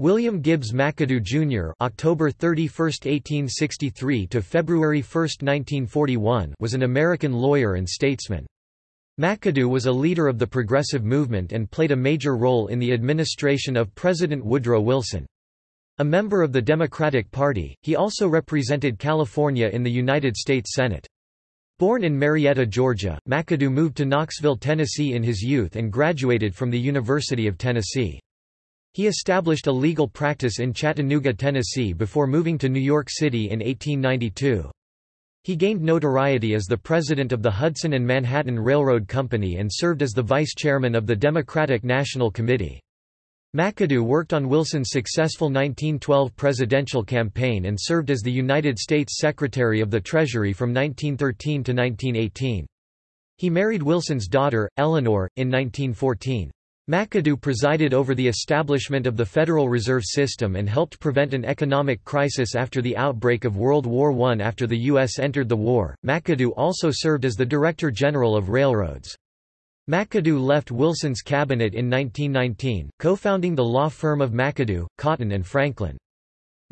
William Gibbs McAdoo Jr. (October 31, 1863 to February 1, 1941) was an American lawyer and statesman. McAdoo was a leader of the progressive movement and played a major role in the administration of President Woodrow Wilson. A member of the Democratic Party, he also represented California in the United States Senate. Born in Marietta, Georgia, McAdoo moved to Knoxville, Tennessee in his youth and graduated from the University of Tennessee. He established a legal practice in Chattanooga, Tennessee before moving to New York City in 1892. He gained notoriety as the president of the Hudson and Manhattan Railroad Company and served as the vice chairman of the Democratic National Committee. McAdoo worked on Wilson's successful 1912 presidential campaign and served as the United States Secretary of the Treasury from 1913 to 1918. He married Wilson's daughter, Eleanor, in 1914. McAdoo presided over the establishment of the Federal Reserve System and helped prevent an economic crisis after the outbreak of World War I. After the U.S. entered the war, McAdoo also served as the Director General of Railroads. McAdoo left Wilson's cabinet in 1919, co-founding the law firm of McAdoo, Cotton and Franklin.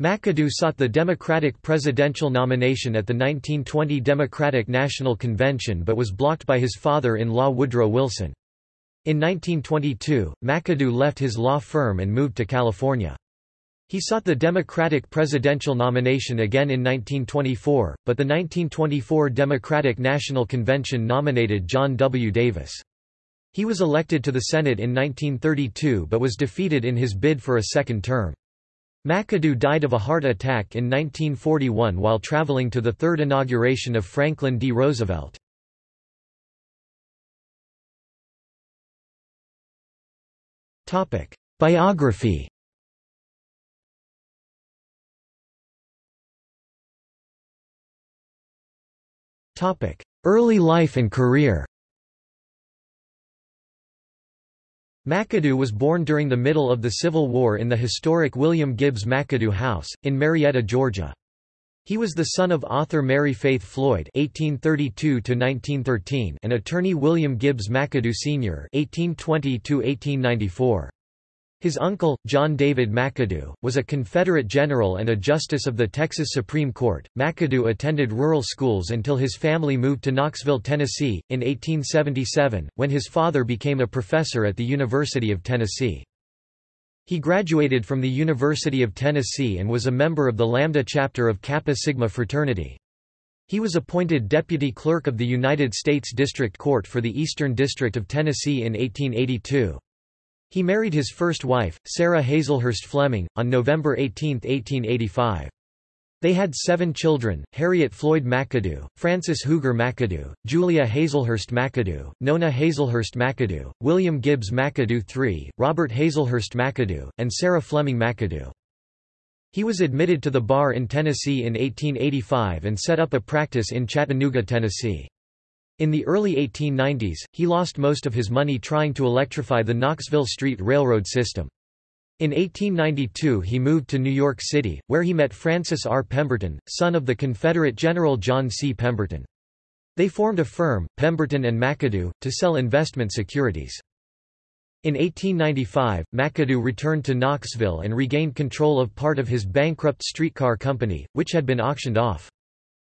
McAdoo sought the Democratic presidential nomination at the 1920 Democratic National Convention but was blocked by his father-in-law Woodrow Wilson. In 1922, McAdoo left his law firm and moved to California. He sought the Democratic presidential nomination again in 1924, but the 1924 Democratic National Convention nominated John W. Davis. He was elected to the Senate in 1932 but was defeated in his bid for a second term. McAdoo died of a heart attack in 1941 while traveling to the third inauguration of Franklin D. Roosevelt. Biography. Topic: Early life and career. McAdoo was born during the middle of the Civil War in the historic William Gibbs McAdoo House, in Marietta, Georgia. He was the son of author Mary Faith Floyd (1832–1913) and attorney William Gibbs McAdoo Sr. (1820–1894). His uncle, John David McAdoo, was a Confederate general and a justice of the Texas Supreme Court. McAdoo attended rural schools until his family moved to Knoxville, Tennessee, in 1877, when his father became a professor at the University of Tennessee. He graduated from the University of Tennessee and was a member of the Lambda chapter of Kappa Sigma fraternity. He was appointed Deputy Clerk of the United States District Court for the Eastern District of Tennessee in 1882. He married his first wife, Sarah Hazelhurst Fleming, on November 18, 1885. They had seven children, Harriet Floyd McAdoo, Frances Huger McAdoo, Julia Hazelhurst McAdoo, Nona Hazelhurst McAdoo, William Gibbs McAdoo III, Robert Hazelhurst McAdoo, and Sarah Fleming McAdoo. He was admitted to the bar in Tennessee in 1885 and set up a practice in Chattanooga, Tennessee. In the early 1890s, he lost most of his money trying to electrify the Knoxville Street Railroad system. In 1892 he moved to New York City, where he met Francis R. Pemberton, son of the Confederate General John C. Pemberton. They formed a firm, Pemberton and McAdoo, to sell investment securities. In 1895, McAdoo returned to Knoxville and regained control of part of his bankrupt streetcar company, which had been auctioned off.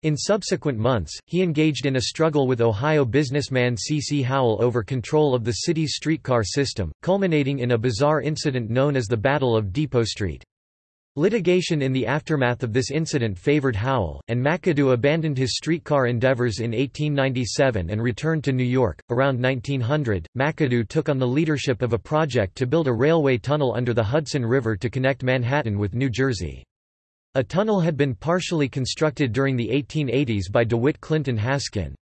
In subsequent months, he engaged in a struggle with Ohio businessman C. C. Howell over control of the city's streetcar system, culminating in a bizarre incident known as the Battle of Depot Street. Litigation in the aftermath of this incident favored Howell, and McAdoo abandoned his streetcar endeavors in 1897 and returned to New York. Around 1900, McAdoo took on the leadership of a project to build a railway tunnel under the Hudson River to connect Manhattan with New Jersey. A tunnel had been partially constructed during the 1880s by DeWitt Clinton Haskin.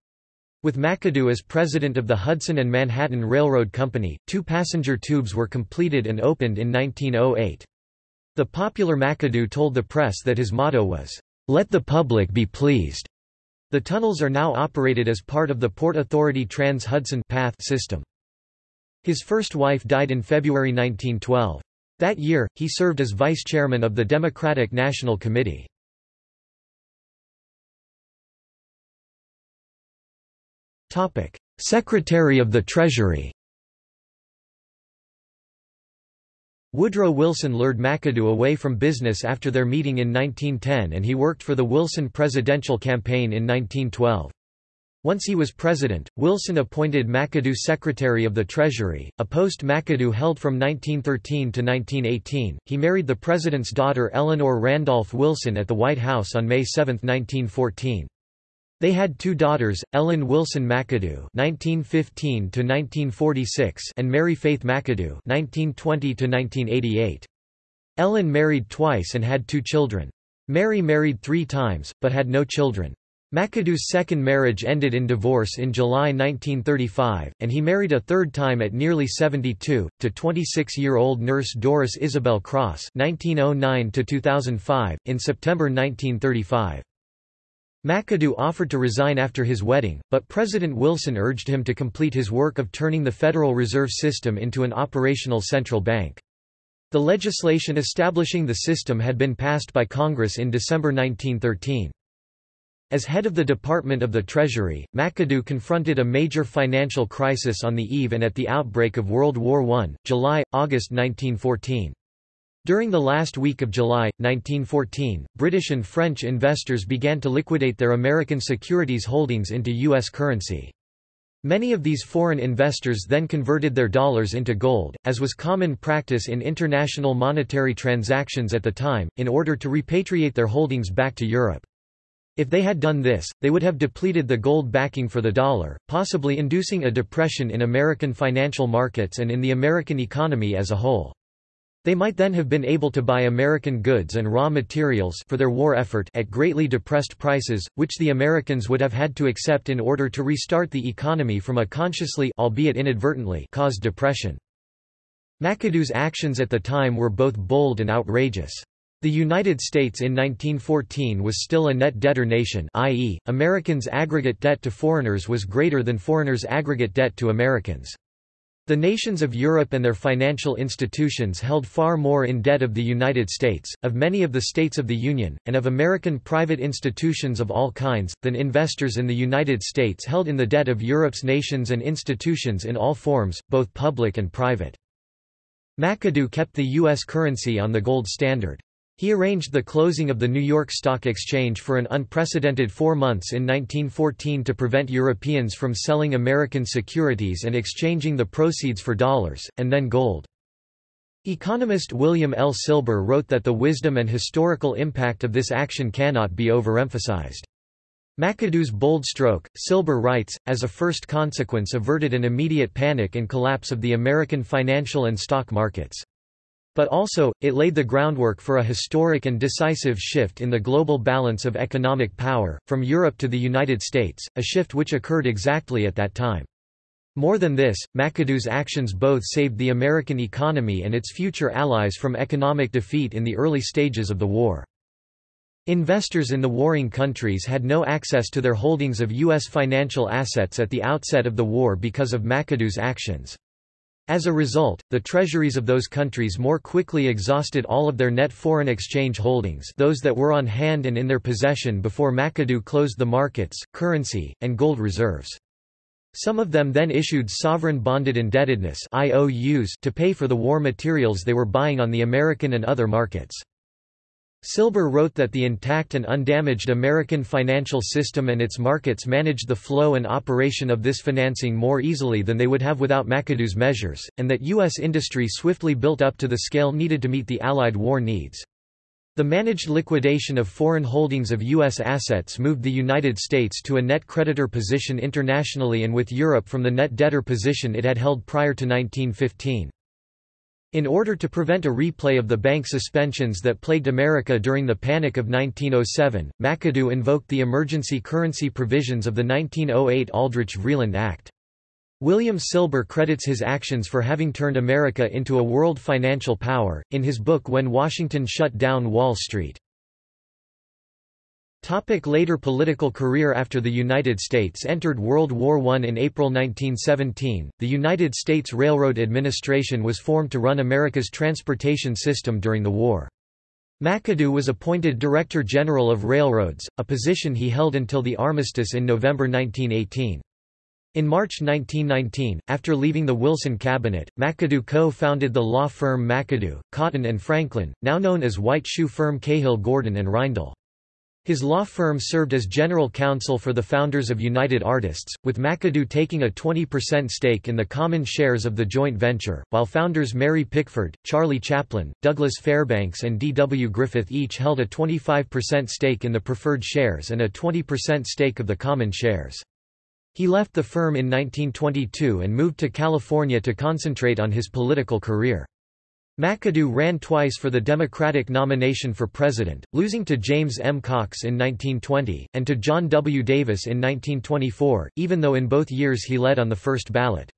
With McAdoo as president of the Hudson and Manhattan Railroad Company, two passenger tubes were completed and opened in 1908. The popular McAdoo told the press that his motto was, "'Let the public be pleased'". The tunnels are now operated as part of the Port Authority Trans-Hudson Path system. His first wife died in February 1912. That year, he served as vice chairman of the Democratic National Committee. Secretary of the Treasury Woodrow Wilson lured McAdoo away from business after their meeting in 1910 and he worked for the Wilson presidential campaign in 1912. Once he was president, Wilson appointed McAdoo Secretary of the Treasury, a post McAdoo held from 1913 to 1918. He married the president's daughter Eleanor Randolph Wilson at the White House on May 7, 1914. They had two daughters, Ellen Wilson McAdoo (1915–1946) and Mary Faith McAdoo (1920–1988). Ellen married twice and had two children. Mary married three times, but had no children. McAdoo's second marriage ended in divorce in July 1935, and he married a third time at nearly 72, to 26-year-old nurse Doris Isabel Cross (1909–2005) in September 1935. McAdoo offered to resign after his wedding, but President Wilson urged him to complete his work of turning the Federal Reserve System into an operational central bank. The legislation establishing the system had been passed by Congress in December 1913. As head of the Department of the Treasury, McAdoo confronted a major financial crisis on the eve and at the outbreak of World War I, July-August 1914. During the last week of July, 1914, British and French investors began to liquidate their American securities holdings into U.S. currency. Many of these foreign investors then converted their dollars into gold, as was common practice in international monetary transactions at the time, in order to repatriate their holdings back to Europe. If they had done this, they would have depleted the gold backing for the dollar, possibly inducing a depression in American financial markets and in the American economy as a whole. They might then have been able to buy American goods and raw materials for their war effort at greatly depressed prices, which the Americans would have had to accept in order to restart the economy from a consciously albeit inadvertently caused depression. McAdoo's actions at the time were both bold and outrageous. The United States in 1914 was still a net debtor nation i.e., Americans' aggregate debt to foreigners was greater than foreigners' aggregate debt to Americans. The nations of Europe and their financial institutions held far more in debt of the United States, of many of the states of the Union, and of American private institutions of all kinds, than investors in the United States held in the debt of Europe's nations and institutions in all forms, both public and private. McAdoo kept the U.S. currency on the gold standard. He arranged the closing of the New York Stock Exchange for an unprecedented four months in 1914 to prevent Europeans from selling American securities and exchanging the proceeds for dollars, and then gold. Economist William L. Silber wrote that the wisdom and historical impact of this action cannot be overemphasized. McAdoo's bold stroke, Silber writes, as a first consequence averted an immediate panic and collapse of the American financial and stock markets. But also, it laid the groundwork for a historic and decisive shift in the global balance of economic power, from Europe to the United States, a shift which occurred exactly at that time. More than this, McAdoo's actions both saved the American economy and its future allies from economic defeat in the early stages of the war. Investors in the warring countries had no access to their holdings of U.S. financial assets at the outset of the war because of McAdoo's actions. As a result, the treasuries of those countries more quickly exhausted all of their net foreign exchange holdings those that were on hand and in their possession before McAdoo closed the markets, currency, and gold reserves. Some of them then issued sovereign bonded indebtedness IOUs to pay for the war materials they were buying on the American and other markets. Silber wrote that the intact and undamaged American financial system and its markets managed the flow and operation of this financing more easily than they would have without McAdoo's measures, and that U.S. industry swiftly built up to the scale needed to meet the Allied war needs. The managed liquidation of foreign holdings of U.S. assets moved the United States to a net creditor position internationally and with Europe from the net debtor position it had held prior to 1915. In order to prevent a replay of the bank suspensions that plagued America during the Panic of 1907, McAdoo invoked the emergency currency provisions of the 1908 Aldrich-Vreeland Act. William Silber credits his actions for having turned America into a world financial power, in his book When Washington Shut Down Wall Street. Topic later political career After the United States entered World War I in April 1917, the United States Railroad Administration was formed to run America's transportation system during the war. McAdoo was appointed Director General of Railroads, a position he held until the armistice in November 1918. In March 1919, after leaving the Wilson cabinet, McAdoo co-founded the law firm McAdoo, Cotton and Franklin, now known as white shoe firm Cahill Gordon and Reindel. His law firm served as general counsel for the founders of United Artists, with McAdoo taking a 20% stake in the common shares of the joint venture, while founders Mary Pickford, Charlie Chaplin, Douglas Fairbanks and D. W. Griffith each held a 25% stake in the preferred shares and a 20% stake of the common shares. He left the firm in 1922 and moved to California to concentrate on his political career. McAdoo ran twice for the Democratic nomination for president, losing to James M. Cox in 1920, and to John W. Davis in 1924, even though in both years he led on the first ballot.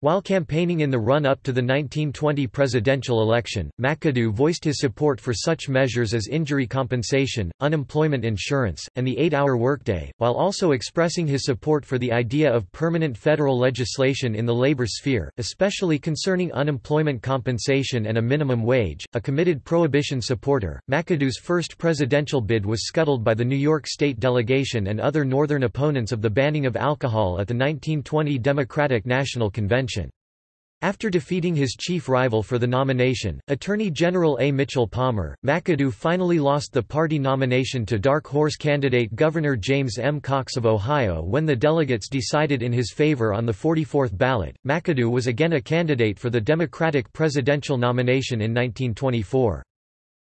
While campaigning in the run-up to the 1920 presidential election, McAdoo voiced his support for such measures as injury compensation, unemployment insurance, and the eight-hour workday, while also expressing his support for the idea of permanent federal legislation in the labor sphere, especially concerning unemployment compensation and a minimum wage. A committed prohibition supporter, McAdoo's first presidential bid was scuttled by the New York State delegation and other Northern opponents of the banning of alcohol at the 1920 Democratic National Convention. After defeating his chief rival for the nomination, Attorney General A. Mitchell Palmer, McAdoo finally lost the party nomination to dark horse candidate Governor James M. Cox of Ohio when the delegates decided in his favor on the 44th ballot. McAdoo was again a candidate for the Democratic presidential nomination in 1924.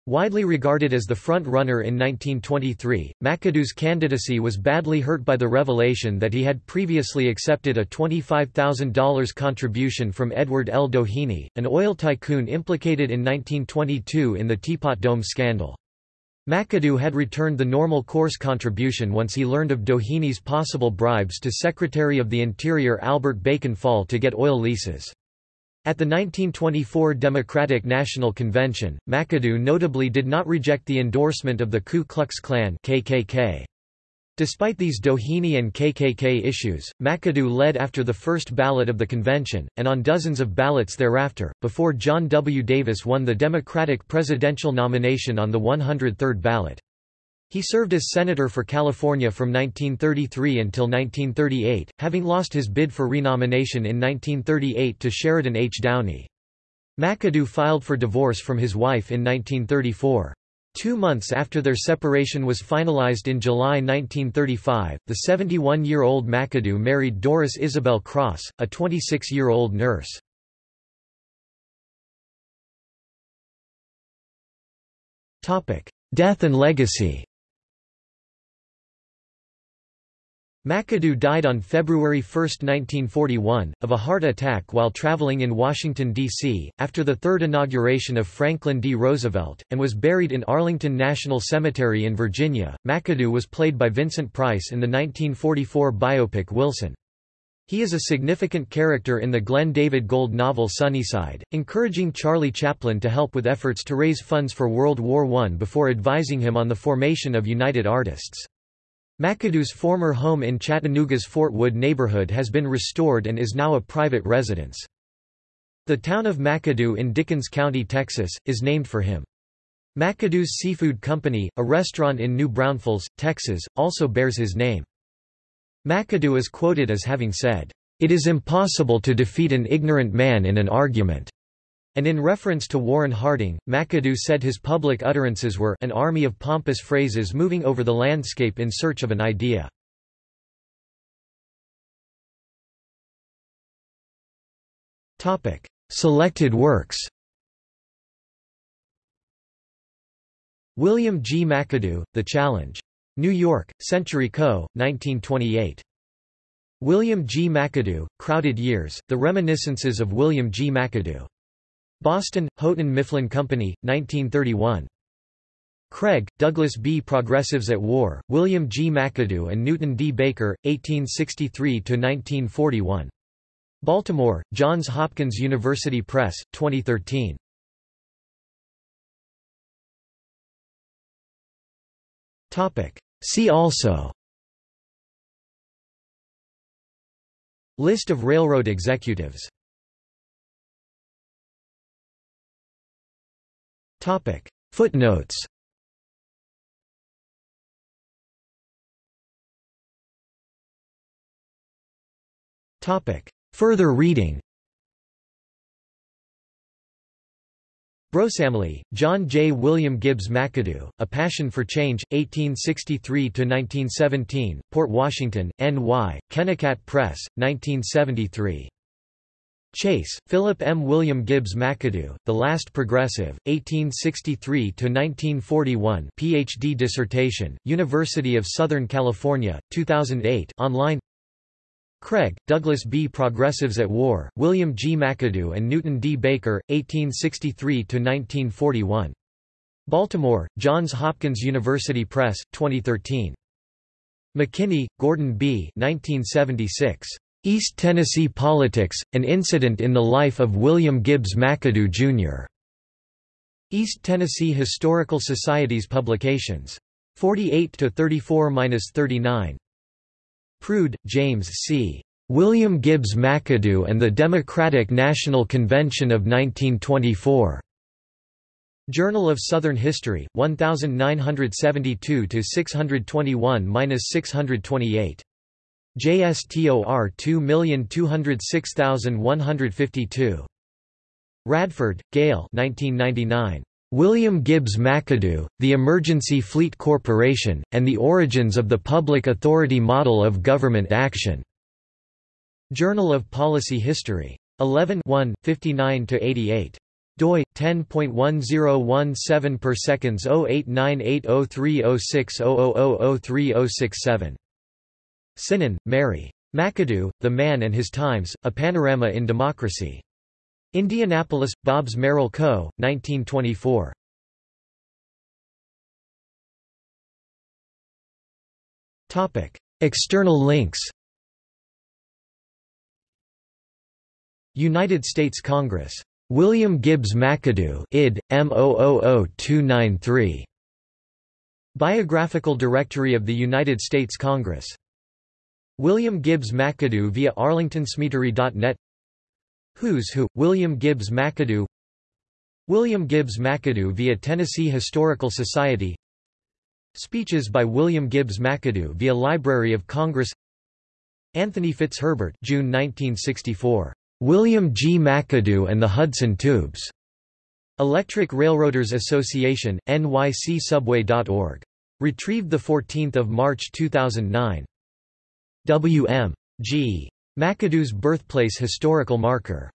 Widely regarded as the front-runner in 1923, McAdoo's candidacy was badly hurt by the revelation that he had previously accepted a $25,000 contribution from Edward L. Doheny, an oil tycoon implicated in 1922 in the Teapot Dome scandal. McAdoo had returned the normal course contribution once he learned of Doheny's possible bribes to Secretary of the Interior Albert Bacon Fall to get oil leases. At the 1924 Democratic National Convention, McAdoo notably did not reject the endorsement of the Ku Klux Klan KKK. Despite these Doheny and KKK issues, McAdoo led after the first ballot of the convention, and on dozens of ballots thereafter, before John W. Davis won the Democratic presidential nomination on the 103rd ballot. He served as senator for California from 1933 until 1938, having lost his bid for renomination in 1938 to Sheridan H. Downey. McAdoo filed for divorce from his wife in 1934. Two months after their separation was finalized in July 1935, the 71-year-old McAdoo married Doris Isabel Cross, a 26-year-old nurse. Death and legacy McAdoo died on February 1, 1941, of a heart attack while traveling in Washington, D.C., after the third inauguration of Franklin D. Roosevelt, and was buried in Arlington National Cemetery in Virginia. McAdoo was played by Vincent Price in the 1944 biopic Wilson. He is a significant character in the Glen David Gold novel Sunnyside, encouraging Charlie Chaplin to help with efforts to raise funds for World War I before advising him on the formation of United Artists. McAdoo's former home in Chattanooga's Fort Wood neighborhood has been restored and is now a private residence. The town of McAdoo in Dickens County, Texas, is named for him. McAdoo's Seafood Company, a restaurant in New Braunfels, Texas, also bears his name. McAdoo is quoted as having said, "...it is impossible to defeat an ignorant man in an argument." And in reference to Warren Harding, McAdoo said his public utterances were an army of pompous phrases moving over the landscape in search of an idea. Selected works William G. McAdoo, The Challenge. New York, Century Co., 1928. William G. McAdoo, Crowded Years, The Reminiscences of William G. McAdoo. Boston, Houghton Mifflin Company, 1931. Craig, Douglas B. Progressives at War, William G. McAdoo and Newton D. Baker, 1863–1941. Baltimore, Johns Hopkins University Press, 2013. See also List of railroad executives Footnotes Further reading Broesamle, John J. William Gibbs McAdoo, A Passion for Change, 1863–1917, Port Washington, N.Y., Kennikat Press, 1973. Chase, Philip M. William Gibbs McAdoo, The Last Progressive, 1863–1941 Ph.D. dissertation, University of Southern California, 2008 online Craig, Douglas B. Progressives at War, William G. McAdoo and Newton D. Baker, 1863–1941. Baltimore, Johns Hopkins University Press, 2013. McKinney, Gordon B. 1976. East Tennessee Politics, An Incident in the Life of William Gibbs McAdoo, Jr. East Tennessee Historical Society's Publications. 48–34–39. Prude, James C. William Gibbs McAdoo and the Democratic National Convention of 1924. Journal of Southern History, 1972 621-628. JSTOR 2206152. Radford, Gail 1999. William Gibbs McAdoo, The Emergency Fleet Corporation, and the Origins of the Public Authority Model of Government Action. Journal of Policy History. 11 59–88 doi 10.1017 per seconds 0898030600030067 Synon, Mary. McAdoo, The Man and His Times, A Panorama in Democracy. Indianapolis, Bobbs Merrill Co., 1924. External links United States Congress. William Gibbs McAdoo id. M000293. Biographical Directory of the United States Congress. William Gibbs McAdoo via arlingtoncemetery.net Who's Who, William Gibbs McAdoo William Gibbs McAdoo via Tennessee Historical Society Speeches by William Gibbs McAdoo via Library of Congress Anthony Fitzherbert June 1964. William G. McAdoo and the Hudson Tubes. Electric Railroaders Association, nycsubway.org. Retrieved 14 March 2009. W. M. G. McAdoo's birthplace historical marker